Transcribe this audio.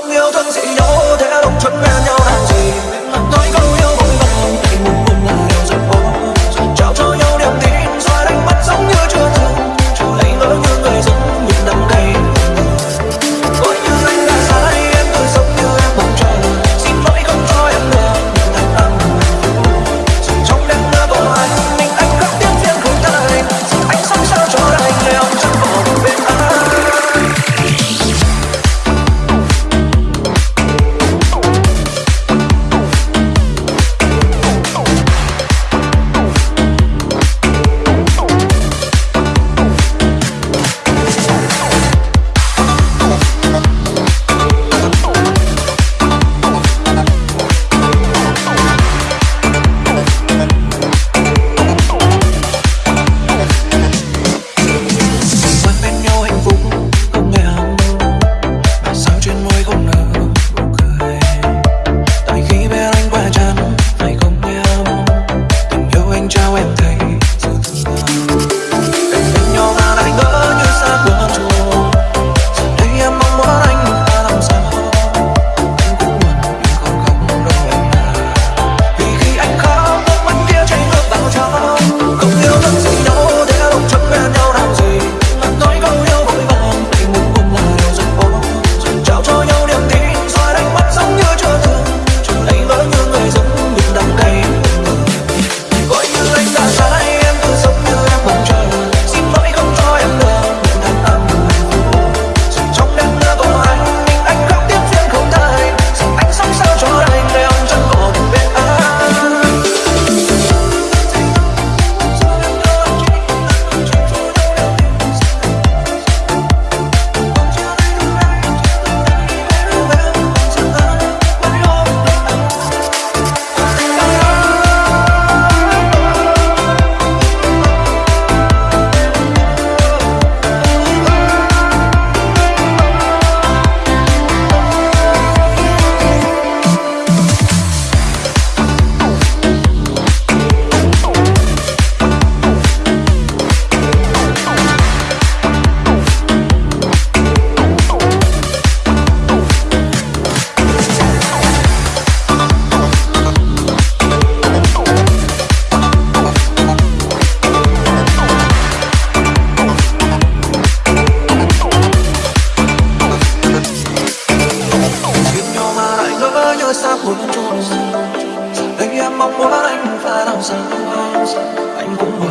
không yêu thương gì đâu thế đồng chuẩn całe tej ta đang giang anh cũng mơ